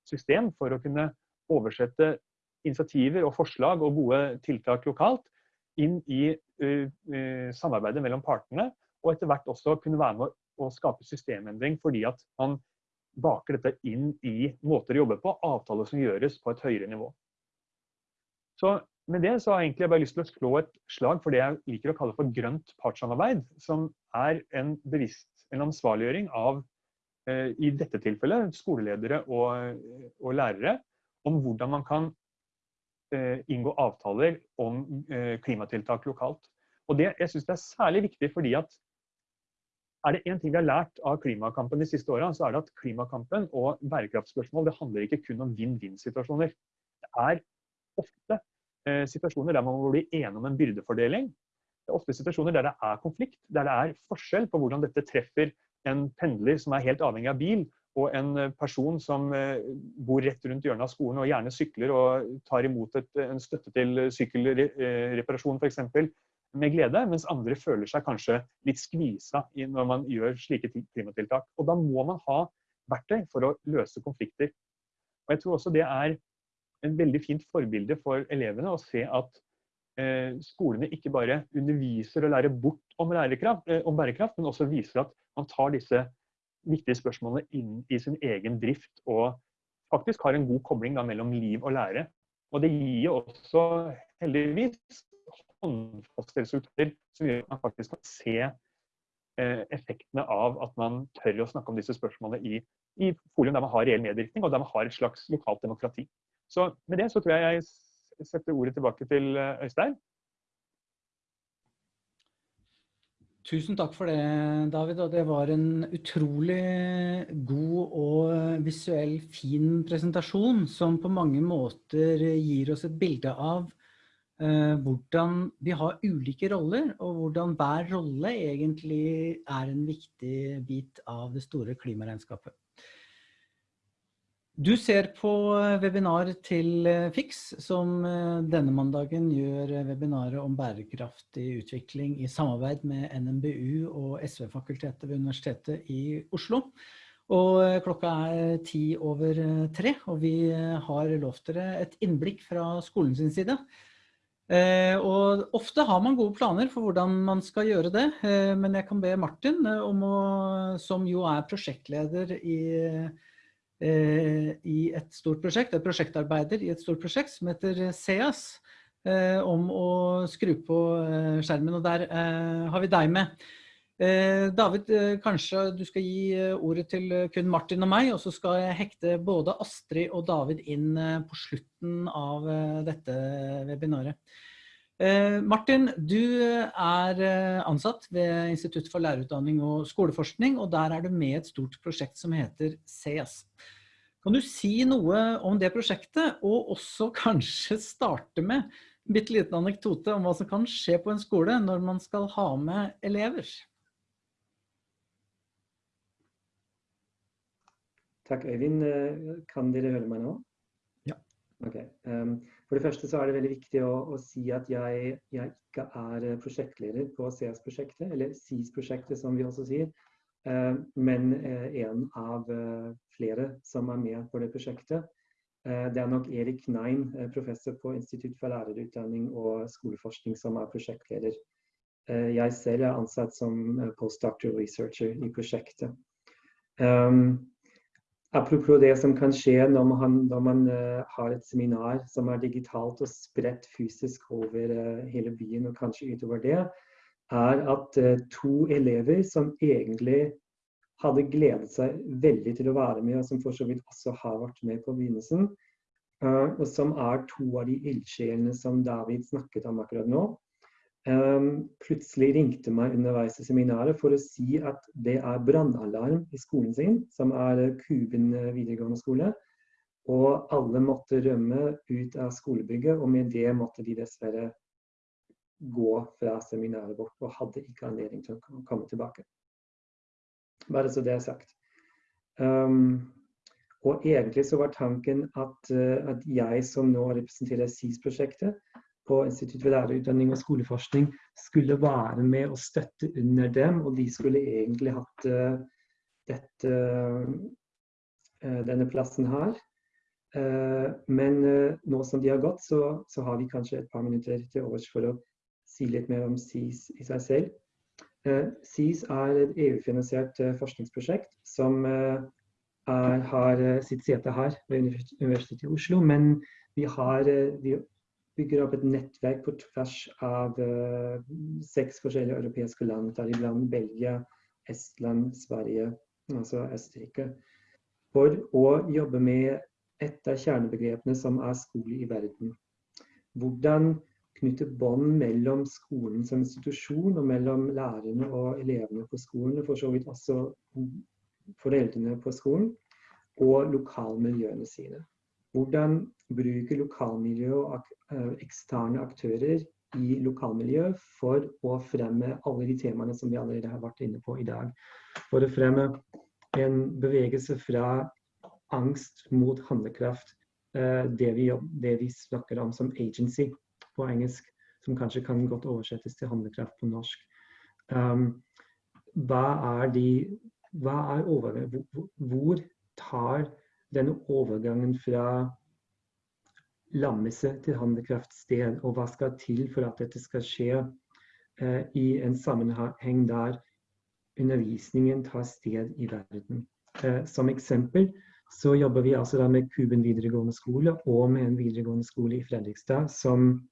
system for å kunne oversette initiativer og forslag og gode tiltak lokalt inn i samarbeidet mellom partene, og etter hvert også kunne være med å skape systemendring fordi at man baker dette inn i måter å jobbe på, avtaler som gjøres på et høyere nivå. Så med det så har jeg egentlig bare lyst til å slå et slag for det jeg liker å kalle for grønt partssamarbeid, som er en bevisst en ansvarliggjøring av Eh, i dette tilfellet skoleledere og, og, lærere, om hvordan man kan eh, inngå avtaler om eh, klimatiltak lokalt. Og det, jeg synes det er særlig viktig fordi at er det én ting vi har lært av klimakampen de siste åra, så er det at klimakampen og bærekraftspørsmål det handler ikke kun om vinn-vinn-situasjoner. Det er ofte eh, situasjoner der man må bli enige om en byrdefordeling. Ofte situasjoner der det er konflikt, der det er forskjell på hvordan dette treffer en pendler som er helt avhengig av bil, og en eh, person som eh, bor rett rundt hjørnet av skolen og gjerne sykler og tar imot et, en støtte til sykkelreparasjon f.eks. med glede, mens andre føler seg kanskje litt skvisa når man gjør slike klimatiltak. Og da må man ha verktøy for å løse konflikter. Og jeg tror også det er en veldig fint forbilde for elevene å se at eh, skolene ikke bare underviser og lærer bort om, eh, om bærekraft, men også viser at man tar disse viktige spørsmålene inn i sin egen drift og faktisk har en god kobling da, mellom liv og lære. Og det gir jo også heldigvis håndfaste resultater som gjør at man faktisk kan se eh, effektene av at man tør å snakke om disse spørsmålene i, i forum der man har reell medvirkning, og der man har et slags lokalt demokrati. Så med det så tror jeg jeg setter ordet tilbake til eh, Øystein. Tusen takk for det, David. Og det var en utrolig god og visuell fin presentasjon som på mange måter gir oss et bilde av uh, hvordan vi har ulike roller, og hvordan hver rolle egentlig er en viktig bit av det store klimaregnskapet. Du ser på eh, webinar til eh, FIX, som eh, denne mandagen gjør webinaret om bærekraftig utvikling i samarbeid med NMBU og SV-fakultetet ved Universitetet i Oslo. Og klokka er ti over tre, og vi har lovt dere et innblikk fra skolen sin side. Og ofte har man gode planer for hvordan man skal gjøre det, men jeg kan be Martin, å, som jo er prosjektleder i i et stort prosjekt, et prosjektarbeider i et stort prosjekt som heter SEAS, eh, om å skru på eh, skjermen, og der har vi deg med. David, kanskje du skal gi ordet til kun Martin og meg, og så skal jeg hekte både Astrid og David inn på slutten av dette webinaret. Martin, du er ansatt ved Institutt for lærerutdanning og skoleforskning, og der er du med i et stort prosjekt som heter CS. Kan du si noe om det prosjektet, og også <laughs> kanskje starte med en bitte liten anekdote om hva som kan skje på en skole når man skal ha med elever? Takk, Øyvind. Kan dere høre meg nå? Ja. Ok. Um, for det første så er det veldig viktig å, å si at jeg, jeg, ikke er prosjektleder på CS-prosjektet, eller SIS-prosjektet som vi også sier. men en av flere som er med på det prosjektet. Det er nok Erik Nein, professor på Institutt for lærerutdanning og skoleforskning, som er prosjektleder. Jeg selv er ansatt som postdoctoral researcher i prosjektet. Um, apropos det som kan skje når man, når man uh, har et seminar som er digitalt og spredt fysisk over uh, hele byen og kanskje utover det, er at uh, to elever som egentlig hadde gledet seg veldig til å være med, og som for så vidt også har vært med på begynnelsen, og som er to av de ildsjelene som David snakket om akkurat nå, plutselig ringte meg underveis i seminaret for å si at det er brannalarm i skolen sin, som er Kuben videregående skole. Og alle måtte rømme ut av skolebygget, og med det måtte de dessverre gå fra seminaret vårt, og hadde ikke anledning til å komme tilbake. Bare så det er sagt. Um, og egentlig så var tanken at, uh, at jeg som nå representerer SIS-prosjektet, på Institutt for lærerutdanning og skoleforskning skulle være med og støtte under dem, og de skulle egentlig hatt uh, dette, uh, denne plassen her. Uh, men nå som de har gått, så, så, har vi kanskje et par minutter til overs for å si litt mer om SIS i seg selv. SIS er et EU-finansiert forskningsprosjekt som er, har sitt sete her ved Universitetet i Oslo, men vi har, vi bygger opp et nettverk på tvers av uh, seks forskjellige europeiske land, deriblant Belgia, Estland, Sverige, altså Østerrike, for å jobbe med et av kjernebegrepene som er skole i verden. Hvordan knytte bånd mellom skolen som institusjon og mellom lærerne og elevene på skolen, og for så vidt også foreldrene på skolen, og lokalmiljøene sine. Hvordan bruke lokalmiljø og Eh, eksterne aktører i lokalmiljøet for å fremme alle de temaene som vi allerede har vært inne på i dag. For å fremme en bevegelse fra angst mot handlekraft, eh, det vi, det vi snakker om som agency på engelsk, som kanskje kan godt oversettes til handlekraft på norsk. Um, hva er de hva er overgangen? Hvor tar denne overgangen fra lammelse til handlekraftsted, og hva skal til for at dette skal skje eh, i en sammenheng der undervisningen tar sted i verden. Eh, som eksempel så jobber vi altså da med Kuben videregående skole og med en videregående skole i Fredrikstad som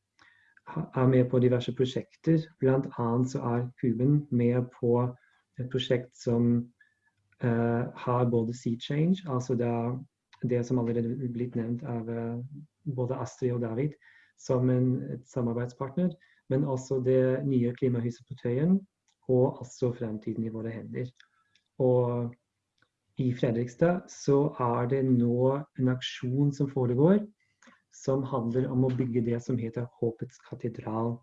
er med på diverse prosjekter. Blant annet så er Kuben med på et prosjekt som har både Sea Change, altså det, det som allerede er blitt nevnt av uh, både Astrid og David som en samarbeidspartner, men også det nye klimahuset på Tøyen og også fremtiden i våre hender. Og i Fredrikstad så er det nå en aksjon som foregår, som handler om å bygge det som heter Håpets katedral.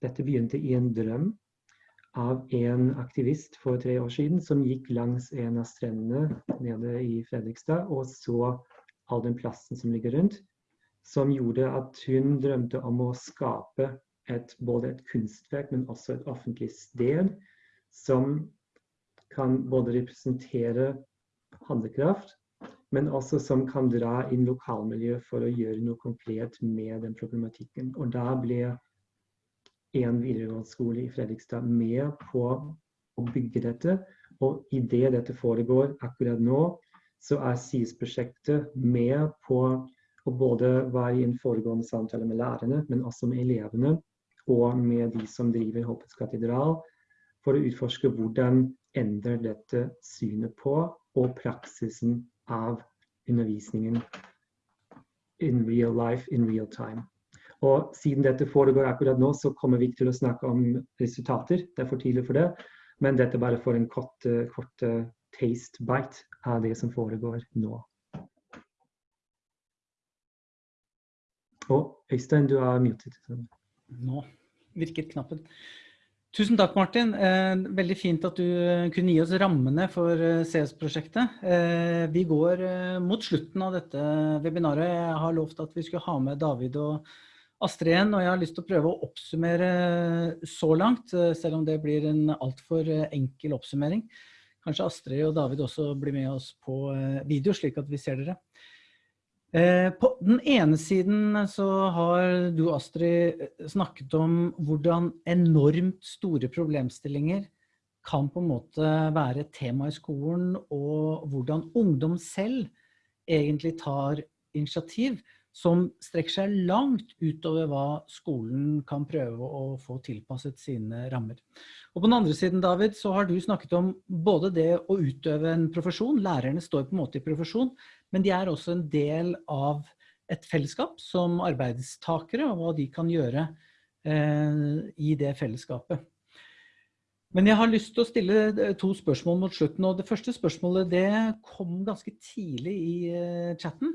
Dette begynte i en drøm av en aktivist for tre år siden som gikk langs en av strendene nede i Fredrikstad og så all den plassen som ligger rundt som gjorde at hun drømte om å skape et, både et kunstverk, men også et offentlig sted som kan både representere handlekraft, men også som kan dra inn lokalmiljø for å gjøre noe konkret med den problematikken. Og da ble en videregående skole i Fredrikstad med på å bygge dette. Og idet dette foregår akkurat nå, så er SIS-prosjektet med på å både være i en foregående samtale med lærerne, men også med elevene og med de som driver Håpets katedral, for å utforske hvordan endrer dette synet på og praksisen av undervisningen in real life, in real time. Og siden dette foregår akkurat nå, så kommer vi ikke til å snakke om resultater. Det er for tidlig for det. Men dette bare for en kort, kort taste bite av det som foregår nå. Og Øystein, du er muted. Nå virket knappen. Tusen takk, Martin. Eh, veldig fint at du eh, kunne gi oss rammene for eh, CS-prosjektet. Vi går mot slutten av dette webinaret. Jeg har lovt at vi skulle ha med David og Astrid igjen, og jeg har lyst til å prøve å oppsummere så langt, selv om det blir en altfor enkel oppsummering. kanskje Astrid og David også blir med oss på video, slik at vi ser dere. På den ene siden så har du, Astrid, snakket om hvordan enormt store problemstillinger kan på en måte være et tema i skolen, og hvordan ungdom selv egentlig tar initiativ som strekker seg langt utover hva skolen kan prøve å få tilpasset sine rammer. Og på den andre siden, David, så har du snakket om både det å utøve en profesjon, lærerne står på en måte i profesjon, men de er også en del av et fellesskap som arbeidstakere, og hva de kan gjøre eh, i det fellesskapet. Men jeg har lyst til å stille eh, to spørsmål mot slutten, og det første spørsmålet det kom ganske tidlig i uh, chatten.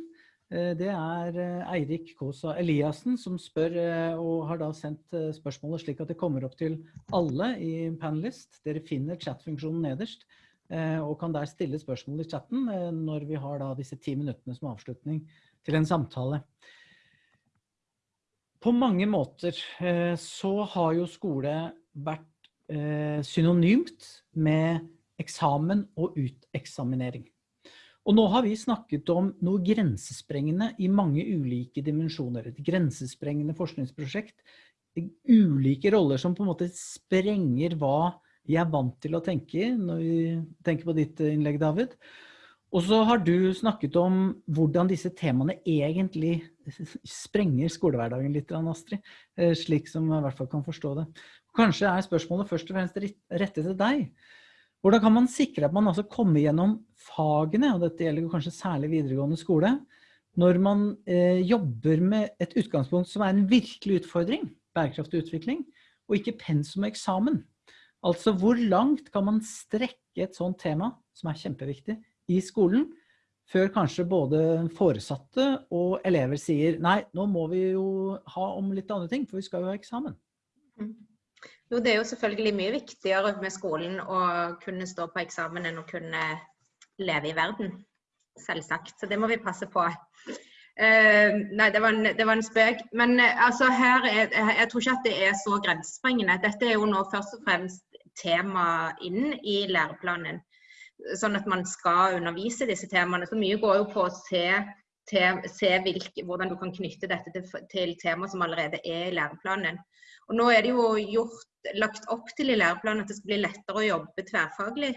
Uh, det er uh, Eirik Kåsa Eliassen som spør, og har da sendt spørsmålet slik at det kommer opp til alle i Panelist. Dere finner chatfunksjonen nederst, og kan der stille spørsmål i chatten når vi har da disse ti minuttene som avslutning til en samtale. På mange måter så har jo skole vært eh, synonymt med eksamen og uteksaminering. Og nå har vi snakket om noe grensesprengende i mange ulike dimensjoner. Et grensesprengende forskningsprosjekt. Ulike roller som på en måte sprenger hva vi er vant til å tenke når vi tenker på ditt innlegg, David. Og så har du snakket om hvordan disse temaene egentlig sprenger skolehverdagen litt, Astrid. Eh, slik som jeg i hvert fall kan forstå det. Kanskje er spørsmålet først og fremst rettet til deg. Hvordan kan man sikre at man altså kommer gjennom fagene, og dette gjelder kanskje særlig videregående skole, når man eh, jobber med et utgangspunkt som er en virkelig utfordring, bærekraftig utvikling, og ikke pensum og eksamen. Altså hvor langt kan man strekke et sånt tema, som er kjempeviktig, i skolen, før kanskje både foresatte og elever sier nei, nå må vi jo ha om litt andre ting, for vi skal jo ha eksamen. Mm. Jo, det er jo selvfølgelig mye viktigere med skolen å kunne stå på eksamen enn å kunne leve i verden. Selvsagt. Så det må vi passe på. Uh, nei, det var, en, det var, en, spøk. Men uh, altså her er, jeg tror ikke at det er så grensesprengende. Dette er jo nå først og fremst tema inn i læreplanen. Sånn at man skal undervise disse temaene. Så mye går jo på å se, til, se hvilke, hvordan du kan knytte dette til, til tema som allerede er i læreplanen. Og nå er det jo gjort, lagt opp til i læreplanen at det skal bli lettere å jobbe tverrfaglig.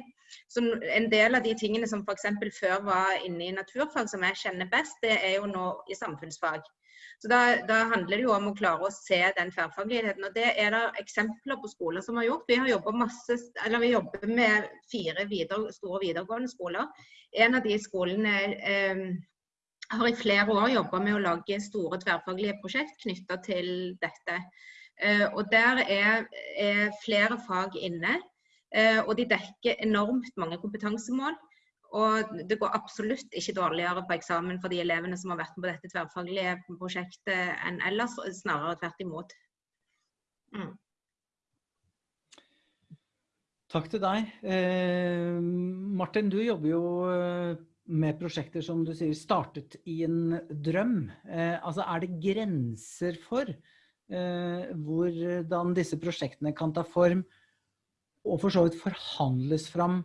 Så En del av de tingene som f.eks. før var inne i naturfag, som jeg kjenner best, det er jo nå i samfunnsfag. Så da, da, handler det jo om å klare å se den tverrfagligheten. og Det er det eksempler på skoler som har gjort. Vi har masse, eller vi jobber med fire videre, store videregående skoler. En av de skolene eh, har i flere år jobba med å lage store tverrfaglige prosjekt knytta til dette. Eh, og der er, er flere fag inne. Eh, og de dekker enormt mange kompetansemål. Og det går absolutt ikke dårligere på eksamen for de elevene som har vært med på dette tverrfaglige prosjektet enn ellers, snarere tvert imot. Mm. Takk til deg. Eh, Martin, du jobber jo eh, med prosjekter som du sier startet i en drøm. Eh, altså Er det grenser for Eh, hvordan disse prosjektene kan ta form og for så vidt forhandles fram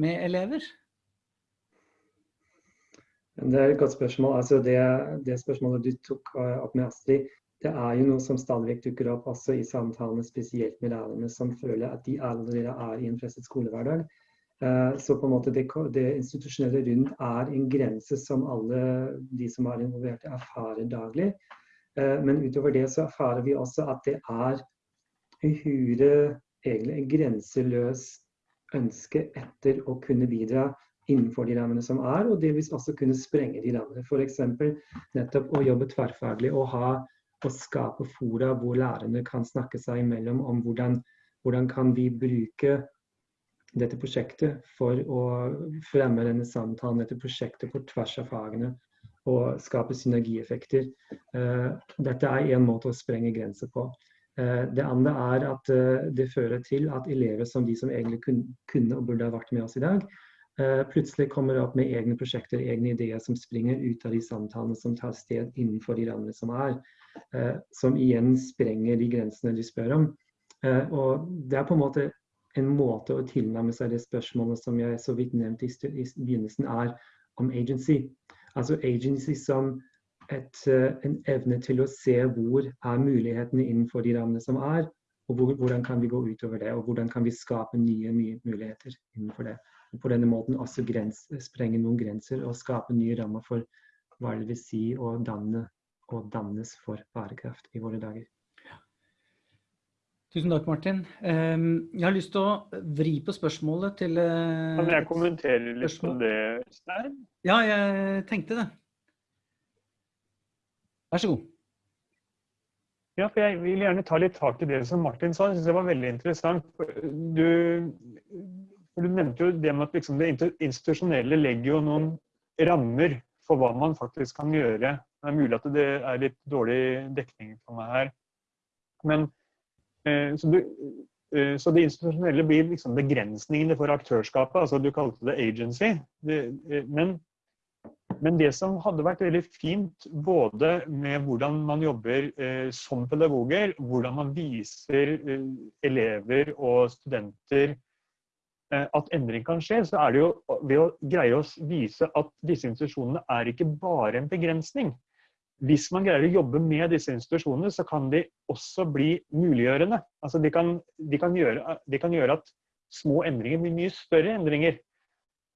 med elever? Det er et godt spørsmål. Altså det, det, spørsmålet du tok eh, opp med Astrid, det er jo noe som stadig dukker opp også i samtalene, spesielt med lærerne som føler at de allerede er i en presset skolehverdag. Eh, så på en måte det, det institusjonelle rundt er en grense som alle de som er involvert, erfarer daglig. Eh, men utover det så erfarer vi også at det er uhyre egentlig en grenseløs ønske etter å kunne bidra innenfor de rammene som er, og delvis også kunne sprenge de rammene. F.eks. nettopp å jobbe tverrfaglig og ha og skape fora hvor lærerne kan snakke seg imellom om hvordan, hvordan kan vi bruke dette prosjektet for å fremme denne samtalen, dette prosjektet på tvers av fagene og skape synergieffekter. Eh, dette er én måte å sprenge grenser på. Eh, det andre er at eh, det fører til at elever som de som egentlig kunne og burde ha vært med oss i dag, plutselig kommer opp med egne prosjekter, egne ideer som springer ut av de samtalene som tar sted innenfor de rammene som er. Som igjen sprenger de grensene de spør om. Og det er på en måte en måte å tilnærme seg det spørsmålet som jeg så vidt nevnte i, begynnelsen, er om agency. Altså agency som et, uh, en evne til å se hvor er mulighetene innenfor de rammene som er, og hvor, hvordan kan vi gå utover det, og hvordan kan vi skape nye, nye muligheter innenfor det. Og på denne måten også grens, sprenge noen grenser og skape nye rammer for hva det vil si å danne og dannes for bærekraft i våre dager. Tusen takk, Martin. Ehm, jeg har lyst til å vri på spørsmålet til eh, Kan jeg kommentere litt på det, Stein? Ja, jeg tenkte det. Vær så god. Ja, for Jeg vil gjerne ta litt tak i det som Martin sa. Jeg synes det var veldig interessant. Du, du nevnte jo det med at liksom det institusjonelle legger jo noen rammer for hva man faktisk kan gjøre. Det er mulig at det er litt dårlig dekning for meg her. Men Eh, så, du, eh, så, det institusjonelle blir liksom begrensningene for aktørskapet. altså Du kalte det agency. Det, eh, men, men, det som hadde vært veldig fint, både med hvordan man jobber eh, som pedagoger, hvordan man viser eh, elever og studenter eh, at endring kan skje, så er det jo ved å greie å vise at disse institusjonene er ikke bare en begrensning hvis man greier å jobbe med disse institusjonene, så kan de også bli muliggjørende. Altså de, kan, de, kan gjøre, de kan, gjøre, at små endringer blir mye større endringer.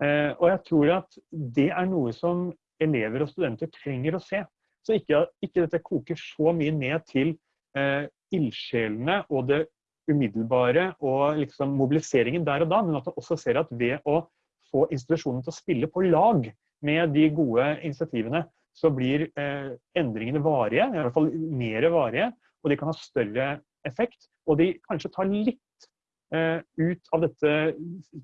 Eh, og jeg tror at det er noe som elever og studenter trenger å se. Så ikke, ikke dette koker så mye ned til eh, ildsjelene og det umiddelbare og liksom mobiliseringen der og da, men at man også ser at ved å få institusjonene til å spille på lag med de gode initiativene, så blir eh, endringene varige, i hvert fall mer varige, og de kan ha større effekt. Og de kanskje tar litt eh, ut av dette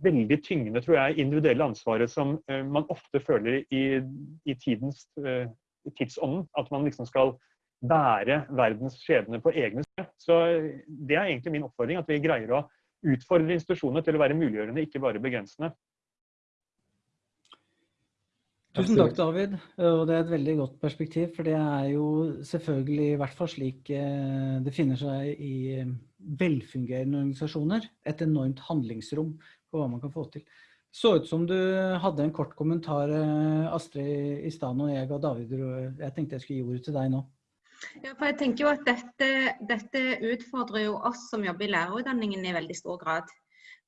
veldig tyngende, tror jeg, individuelle ansvaret som eh, man ofte føler i, i tidens eh, tidsånden. At man liksom skal bære verdens skjebne på egne skuldre. Så eh, det er egentlig min oppfordring, at vi greier å utfordre institusjonene til å være muliggjørende, ikke bare begrensende. Tusen takk, David. Og det er et veldig godt perspektiv, for det er jo selvfølgelig i hvert fall slik eh, det finner seg i eh, velfungerende organisasjoner. Et enormt handlingsrom på hva man kan få til. Så ut som du hadde en kort kommentar, eh, Astrid i stad, og jeg ga David Jeg tenkte jeg skulle gi ordet til deg nå. Ja, for jeg tenker jo at dette, dette utfordrer jo oss som jobber i lærerutdanningen i veldig stor grad.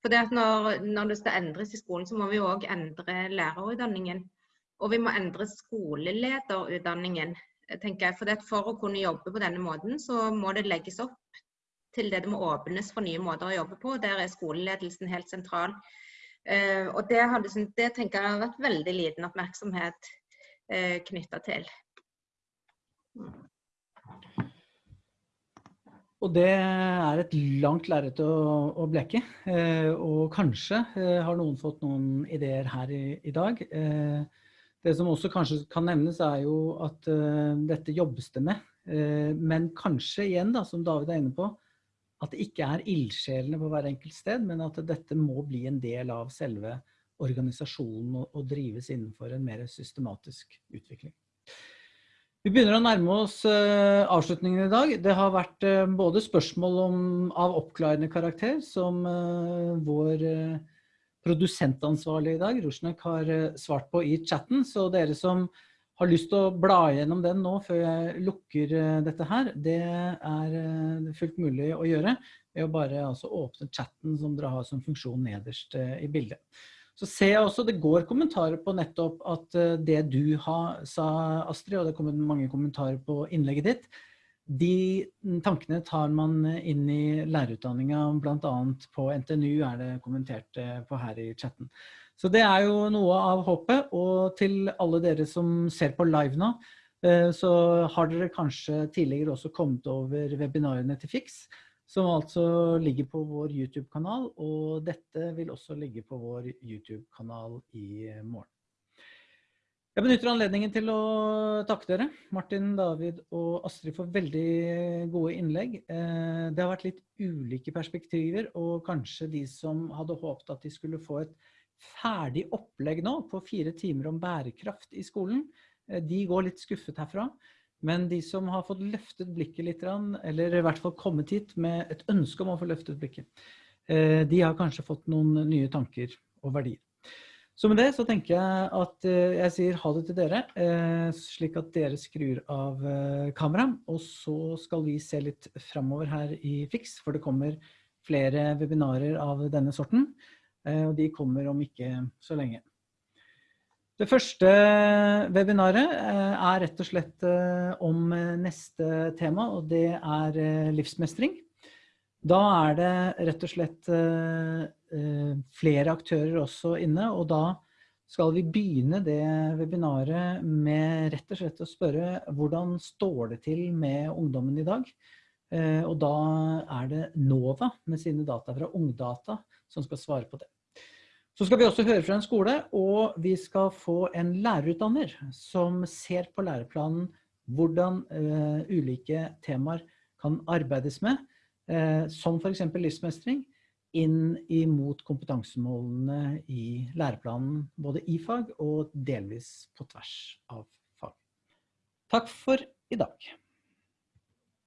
For det at når, når det skal endres i skolen, så må vi òg endre lærerutdanningen. Og vi må endre skolelederutdanningen. tenker jeg. For, det, for å kunne jobbe på denne måten, så må det legges opp til det det må åpnes for nye måter å jobbe på. Der er skoleledelsen helt sentral. Uh, og det, hadde, det, tenker jeg har vært veldig liten oppmerksomhet uh, knytta til. Og det er et langt lerret å, å, bleke. Eh, og kanskje har noen fått noen ideer her i, i dag. Uh, det som også kanskje kan nevnes er jo at uh, dette jobbes det med. Uh, men kanskje igjen, da, som David er inne på, at det ikke er ildsjelene på hver enkelt sted, men at dette må bli en del av selve organisasjonen og, drives innenfor en mer systematisk utvikling. Vi begynner å nærme oss uh, avslutningen i dag. Det har vært både spørsmål om, av oppklarende karakter, som vår produsentansvarlig i dag, Rosnek, har eh, svart på i chatten. Så dere som har lyst til å bla gjennom den nå før jeg lukker eh, dette her, det er eh, fullt mulig å gjøre ved å bare altså åpne chatten som dere har som funksjon nederst i bildet. Så ser jeg også det går kommentarer på nettopp at det du har, sa, Astrid, og det kommer mange kommentarer på innlegget ditt, de tankene tar man inn i lærerutdanninga, bl.a. på NTNU er det kommentert eh, på her i chatten. Så det er jo noe av håpet. Og til alle dere som ser på live nå, eh, så har dere kanskje tidligere også kommet over webinarene til FIX, som altså ligger på vår YouTube-kanal, og dette vil også ligge på vår YouTube-kanal i morgen. Jeg benytter anledningen til å takke dere, Martin, David og Astrid, for veldig gode innlegg. Eh, det har vært litt ulike perspektiver, og kanskje de som hadde håpet at de skulle få et ferdig opplegg nå på fire timer om bærekraft i skolen, eh, de går litt skuffet herfra. Men de som har fått løftet blikket litt, eller i hvert fall kommet hit med et ønske om å få løftet blikket, Eh, de har kanskje fått noen nye tanker og verdier. Så med det så tenker jeg at eh, jeg sier ha det til dere, eh, slik at dere skrur av eh, kameraet. Og så skal vi se litt framover her i Fix, for det kommer flere webinarer av denne sorten. Og de kommer om ikke så lenge. Det første webinaret er rett og slett om neste tema, og det er livsmestring. Da er det rett og slett flere aktører også inne, og da skal vi begynne det webinaret med rett og slett å spørre hvordan står det til med ungdommen i dag? Eh, og da er det NOVA med sine data fra Ungdata som skal svare på det. Så skal vi også høre fra en skole, og vi skal få en lærerutdanner som ser på læreplanen hvordan uh, ulike temaer kan arbeides med, som for eksempel livsmestring, inn imot kompetansemålene i læreplanen, både i fag og delvis på tvers av fag. Takk for i dag.